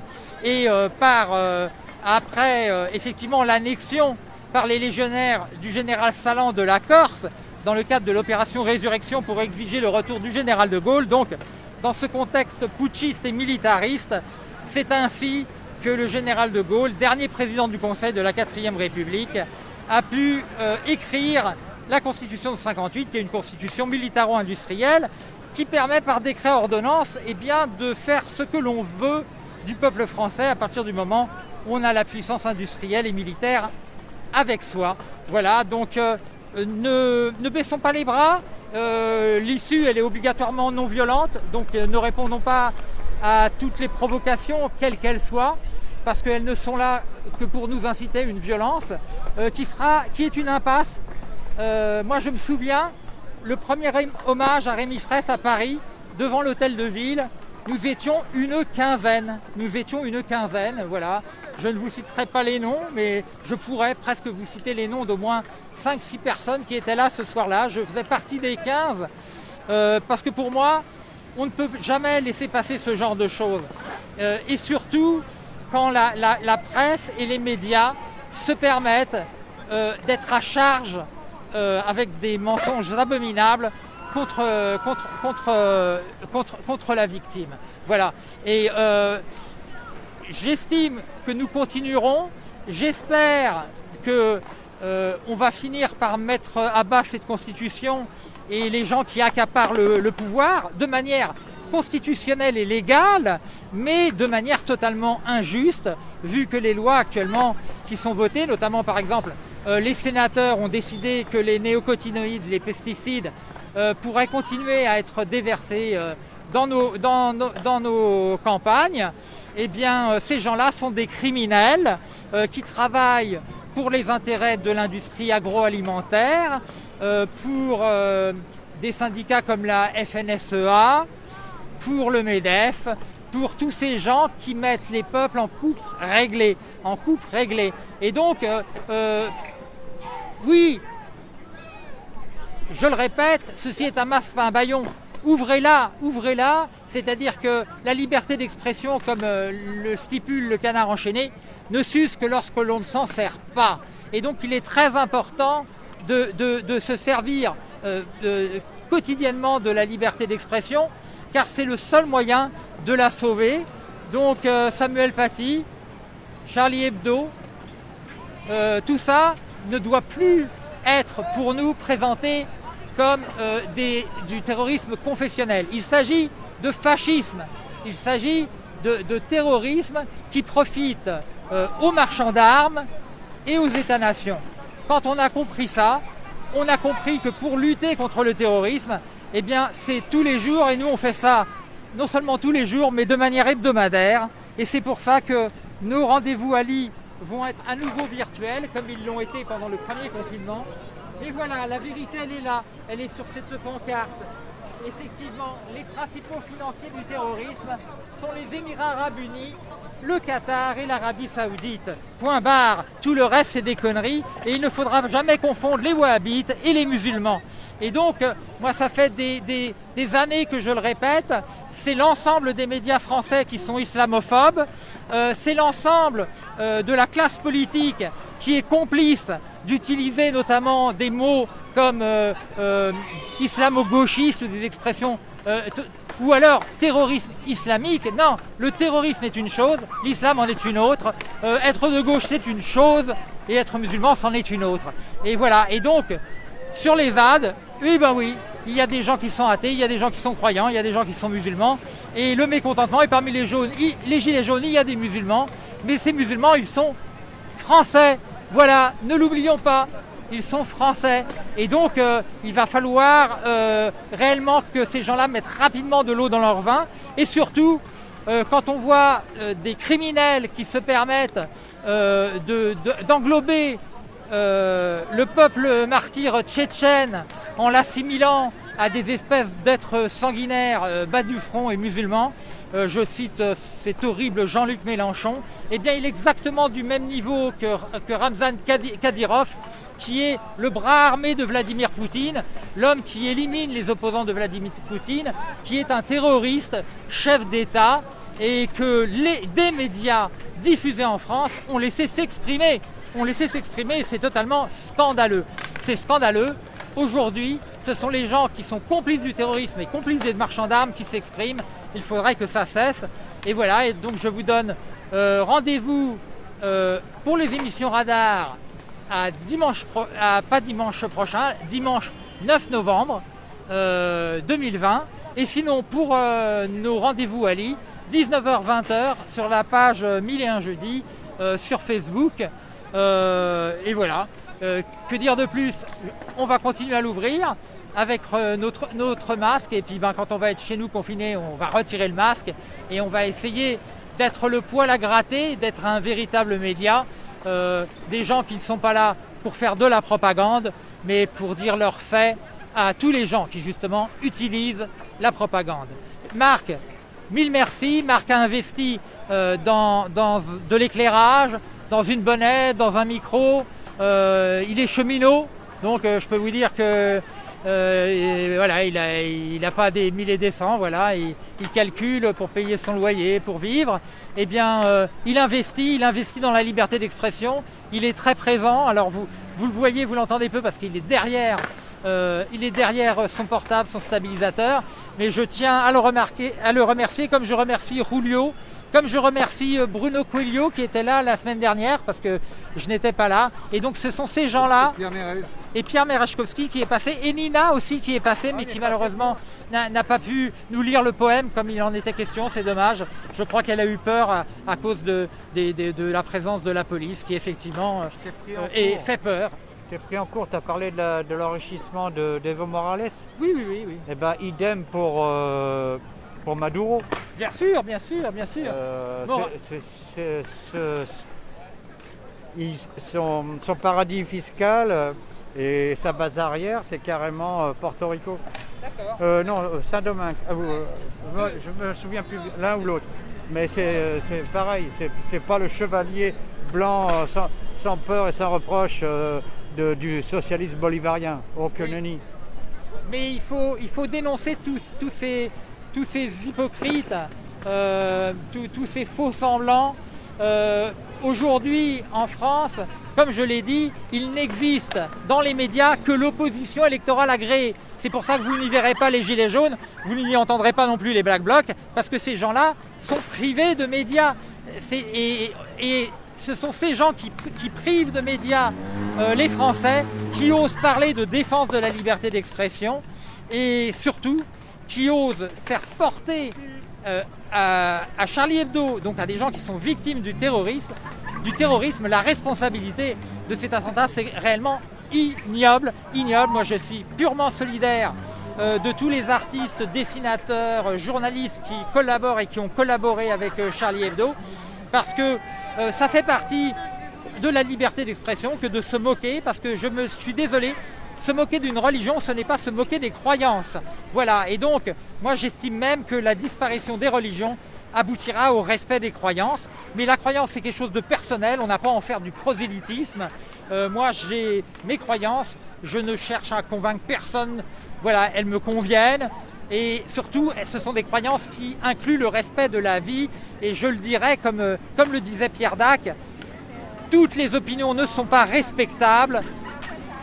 et euh, par euh, après euh, effectivement l'annexion par les légionnaires du général Salan de la Corse dans le cadre de l'opération Résurrection pour exiger le retour du général de Gaulle. Donc dans ce contexte putschiste et militariste, c'est ainsi que le général de Gaulle, dernier président du Conseil de la 4ème République, a pu euh, écrire la Constitution de 58, qui est une constitution militaro-industrielle, qui permet par décret ordonnance eh bien, de faire ce que l'on veut du peuple français à partir du moment où on a la puissance industrielle et militaire avec soi. Voilà, donc euh, ne, ne baissons pas les bras. Euh, L'issue, elle est obligatoirement non violente, donc euh, ne répondons pas à toutes les provocations, quelles qu'elles soient, parce qu'elles ne sont là que pour nous inciter à une violence euh, qui, est une impasse. Euh, moi, je me souviens, le premier hommage à Rémi Fraisse à Paris, devant l'hôtel de ville, nous étions une quinzaine. Nous étions une quinzaine, voilà. Je ne vous citerai pas les noms, mais je pourrais presque vous citer les noms d'au moins 5-6 personnes qui étaient là ce soir-là. Je faisais partie des 15, euh, parce que pour moi, on ne peut jamais laisser passer ce genre de choses. Euh, et surtout, quand la, presse et les médias se permettent euh, d'être à charge avec des mensonges abominables contre, euh, contre, contre, euh, contre, contre la victime. Voilà. Et euh, j'estime que nous continuerons. J'espère que on va finir par mettre à bas cette constitution et les gens qui accaparent le, pouvoir de manière constitutionnelle et légale, mais de manière totalement injuste, vu que les lois actuellement qui sont votées, notamment par exemple les sénateurs ont décidé que les néocotinoïdes, les pesticides, euh, pourraient continuer à être déversés euh, dans, nos, campagnes, eh bien euh, ces gens-là sont des criminels qui travaillent pour les intérêts de l'industrie agroalimentaire, pour des syndicats comme la FNSEA, pour le MEDEF, pour tous ces gens qui mettent les peuples en coupe réglée. Et donc, oui, je le répète, ceci est un masque, un baillon. Ouvrez-la, ouvrez-la, c'est-à-dire que la liberté d'expression, comme euh, le stipule le canard enchaîné, ne s'use que lorsque l'on ne s'en sert pas. Et donc il est très important de, se servir euh, quotidiennement de la liberté d'expression, car c'est le seul moyen de la sauver. Donc euh, Samuel Paty, Charlie Hebdo, tout ça ne doit plus être pour nous présenté comme euh, du terrorisme confessionnel. Il s'agit de fascisme, il s'agit de, terrorisme qui profite euh, aux marchands d'armes et aux États-nations. Quand on a compris ça, on a compris que pour lutter contre le terrorisme, eh bien, c'est tous les jours, et nous on fait ça non seulement tous les jours, mais de manière hebdomadaire. Et c'est pour ça que nos rendez-vous à Lille vont être à nouveau virtuels, comme ils l'ont été pendant le premier confinement. Et voilà, la vérité, elle est là, elle est sur cette pancarte. Effectivement, les principaux financiers du terrorisme sont les Émirats arabes unis, le Qatar et l'Arabie saoudite. Point barre. Tout le reste, c'est des conneries. Et il ne faudra jamais confondre les wahhabites et les musulmans. Et donc, euh, moi, ça fait des, des- années que je le répète, c'est l'ensemble des médias français qui sont islamophobes, euh, c'est l'ensemble euh, de la classe politique qui est complice d'utiliser notamment des mots comme islamo-gauchiste ou des expressions ou alors terrorisme islamique. Non, le terrorisme est une chose, l'islam en est une autre. Être de gauche c'est une chose et être musulman c'en est une autre. Et voilà. Et donc sur les ZAD, oui ben oui, il y a des gens qui sont athées, il y a des gens qui sont croyants, il y a des gens qui sont musulmans. Et le mécontentement est parmi les jaunes, les gilets jaunes, il y a des musulmans, mais ces musulmans ils sont français. Voilà, ne l'oublions pas, ils sont français. Et donc, euh, il va falloir euh, réellement que ces gens-là mettent rapidement de l'eau dans leur vin. Et surtout, euh, quand on voit des criminels qui se permettent de- de- d'englober euh, le peuple martyr tchétchène en l'assimilant à des espèces d'êtres sanguinaires euh, bas du front et musulmans, euh, je cite cet horrible Jean-Luc Mélenchon, eh bien il est exactement du même niveau que, Ramzan Kadyrov, qui est le bras armé de Vladimir Poutine, l'homme qui élimine les opposants de Vladimir Poutine, qui est un terroriste, chef d'État, et que des médias diffusés en France ont laissé s'exprimer. Ont laissé s'exprimer et c'est totalement scandaleux. C'est scandaleux. Aujourd'hui, ce sont les gens qui sont complices du terrorisme et complices des marchands d'armes qui s'expriment. Il faudrait que ça cesse. Et voilà, et donc je vous donne euh, rendez-vous euh, pour les émissions radar à dimanche, pro- pas dimanche prochain, dimanche 9 novembre euh, 2020. Et sinon, pour euh, nos rendez-vous à Lille, 19h-20h sur la page euh, 1001 jeudi euh, sur Facebook. Euh, et voilà. Euh, que dire de plus? On va continuer à l'ouvrir avec euh, notre, notre masque. Et puis ben, quand on va être chez nous confiné, on va retirer le masque et on va essayer d'être le poil à gratter, d'être un véritable média. Des gens qui ne sont pas là pour faire de la propagande, mais pour dire leurs faits à tous les gens qui justement utilisent la propagande. Marc, mille merci. Marc a investi dans de l'éclairage, dans une bonnette, dans un micro. Euh, il est cheminot, donc euh, je peux vous dire que euh, voilà, il n'a il a pas des mille et des cents, voilà, il, il calcule pour payer son loyer, pour vivre. Eh bien, euh, il investit, il investit dans la liberté d'expression. Il est très présent. Alors vous, vous le voyez, vous l'entendez peu parce qu'il est derrière, euh, il est derrière son portable, son stabilisateur. Mais je tiens à le remarquer, à le remercier, comme je remercie Julio, comme je remercie euh, Bruno Coelho qui était là la semaine dernière parce que je n'étais pas là. Et donc ce sont ces gens-là Pierre Mérez. et Pierre Merechkowski qui est passé, et Nina aussi qui est passée, mais qui malheureusement n'a pas pu nous lire le poème comme il en était question, c'est dommage. Je crois qu'elle a eu peur à, à cause de, la présence de la police qui effectivement euh, en euh, et cours. fait peur. T'es pris en cours, tu as parlé de l'enrichissement de d'Evo Morales. Oui, oui, oui, oui. Eh ben, idem pour, euh, pour Maduro. Bien sûr, bien sûr, bien sûr. Euh, Bon. il- son, son paradis fiscal et sa base arrière, c'est carrément euh, Porto Rico. D'accord. Euh, non, Saint-Domingue. Ah, euh, je me souviens plus l'un ou l'autre. Mais c'est pareil, c'est pas le chevalier blanc sans, sans peur et sans reproche de- du socialisme bolivarien. Que Oui. Mais il faut, il faut dénoncer tous, tous, ces, tous ces hypocrites, euh, tous, ces faux semblants. Euh, Aujourd'hui, en France, comme je l'ai dit, il n'existe dans les médias que l'opposition électorale agréée. C'est pour ça que vous n'y verrez pas les gilets jaunes, vous n'y entendrez pas non plus les black blocs, parce que ces gens-là sont privés de médias. Et, ce sont ces gens qui, qui privent de médias euh, les Français, qui osent parler de défense de la liberté d'expression et surtout qui osent faire porter euh, à, Charlie Hebdo, donc à des gens qui sont victimes du terrorisme, du terrorisme, la responsabilité de cet attentat, c'est réellement ignoble, ignoble. Moi, je suis purement solidaire euh, de tous les artistes, dessinateurs, journalistes qui collaborent et qui ont collaboré avec euh, Charlie Hebdo, parce que ça fait partie de la liberté d'expression que de se moquer, parce que je me suis désolé, se moquer d'une religion, ce n'est pas se moquer des croyances. Voilà, et donc, moi j'estime même que la disparition des religions aboutira au respect des croyances. Mais la croyance, c'est quelque chose de personnel, on n'a pas à en faire du prosélytisme. Euh, moi, j'ai mes croyances, je ne cherche à convaincre personne, voilà, elles me conviennent. Et surtout, ce sont des croyances qui incluent le respect de la vie. Et je le dirais, comme, euh, comme le disait Pierre Dac, toutes les opinions ne sont pas respectables,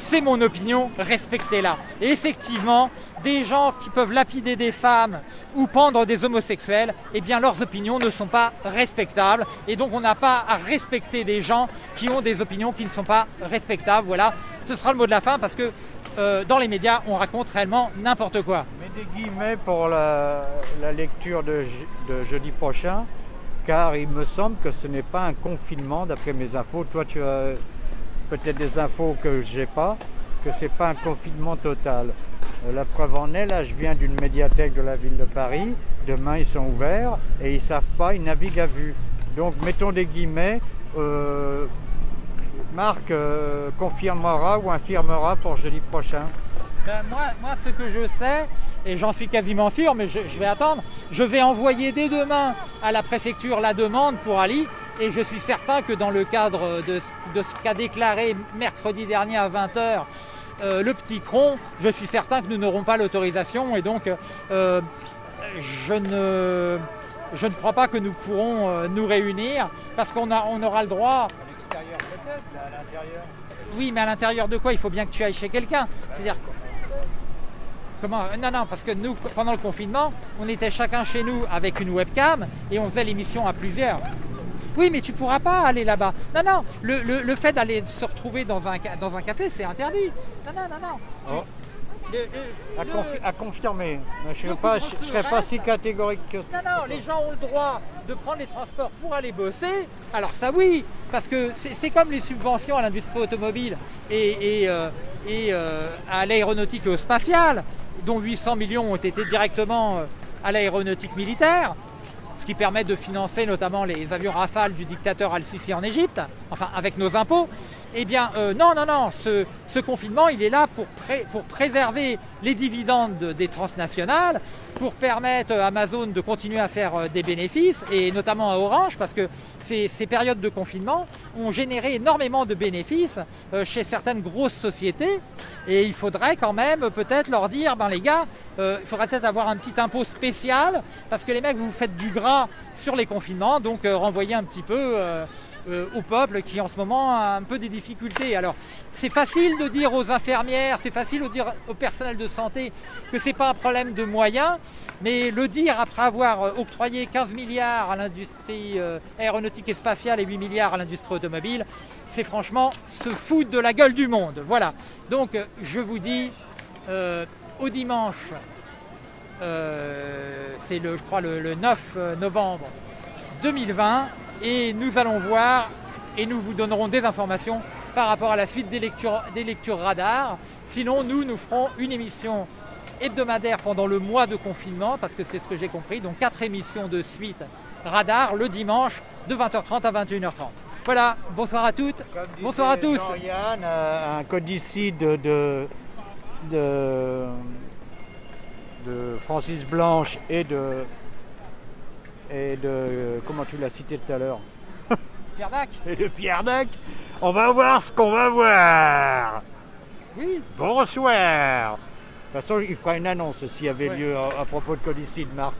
c'est mon opinion, respectez-la. Et effectivement, des gens qui peuvent lapider des femmes ou pendre des homosexuels, eh bien leurs opinions ne sont pas respectables. Et donc on n'a pas à respecter des gens qui ont des opinions qui ne sont pas respectables. Voilà, ce sera le mot de la fin parce que euh, dans les médias, on raconte réellement n'importe quoi. Mais des guillemets pour la, lecture de jeudi prochain, car il me semble que ce n'est pas un confinement d'après mes infos. Toi, tu as peut-être des infos que je n'ai pas, que ce n'est pas un confinement total. Euh, la preuve en est, là je viens d'une médiathèque de la ville de Paris, demain ils sont ouverts et ils ne savent pas, ils naviguent à vue. Donc mettons des guillemets, euh, Marc euh, confirmera ou infirmera pour jeudi prochain. Ben, moi, moi, ce que je sais, et j'en suis quasiment sûr, mais je, je, vais attendre, je vais envoyer dès demain à la préfecture la demande pour Ali, et je suis certain que dans le cadre de, de ce qu'a déclaré mercredi dernier à 20h euh, le petit cron, je suis certain que nous n'aurons pas l'autorisation, et donc euh, je, ne, je ne crois pas que nous pourrons euh, nous réunir, parce qu'on on aura le droit... À l'extérieur peut-être, à l'intérieur Oui, mais à l'intérieur de quoi? Il faut bien que tu ailles chez quelqu'un. C'est-à-dire Comment Non, non, parce que nous, pendant le confinement, on était chacun chez nous avec une webcam et on faisait l'émission à plusieurs. Oui, mais tu pourras pas aller là-bas. Non, non, le, le, le fait d'aller se retrouver dans un, dans un café, c'est interdit. Non, non, non, non. Oh. le- à, le- confi- à confirmer. Je ne serais pas, si catégorique que ça. Non, non, les gens ont le droit de prendre les transports pour aller bosser. Alors ça oui, parce que c'est c'est comme les subventions à l'industrie automobile et, et, euh, et, euh, à l'aéronautique et au spatial, dont 800 millions ont été directement euh, à l'aéronautique militaire, ce qui permet de financer notamment les avions Rafale du dictateur Al-Sisi en Égypte, enfin avec nos impôts. Eh bien, euh, non, non, non, ce, confinement, il est là pour, pré- pour préserver les dividendes de- des transnationales, pour permettre à Amazon de continuer à faire euh, des bénéfices, et notamment à Orange, parce que ces, périodes de confinement ont généré énormément de bénéfices euh, chez certaines grosses sociétés, et il faudrait quand même peut-être leur dire, ben les gars, euh, il faudrait peut-être avoir un petit impôt spécial, parce que les mecs, vous faites du gras sur les confinements, donc euh, renvoyer un petit peu... euh, au peuple qui en ce moment a un peu des difficultés. Alors c'est facile de dire aux infirmières, c'est facile de dire au personnel de santé que c'est pas un problème de moyens, mais le dire après avoir euh, octroyé 15 milliards à l'industrie euh, aéronautique et spatiale et 8 milliards à l'industrie automobile, c'est franchement se foutre de la gueule du monde. Voilà. Donc je vous dis au dimanche, c'est le, je crois le, le 9 novembre 2020 et nous allons voir et nous vous donnerons des informations par rapport à la suite des lectures, des lectures radar. Sinon, nous, nous ferons une émission hebdomadaire pendant le mois de confinement, parce que c'est ce que j'ai compris, donc quatre émissions de suite radar le dimanche de 20h30 à 21h30. Voilà, bonsoir à toutes, bonsoir à tous. Jean-Yann, euh, un codicide de, de, de, de Francis Blanche et de, et de. Comment tu l'as cité tout à l'heure Pierre Dac Et de Pierre Dac. On va voir ce qu'on va voir. Oui, Bonsoir. De toute façon, il fera une annonce s'il y avait Ouais. lieu à, à propos de codicide, Marc.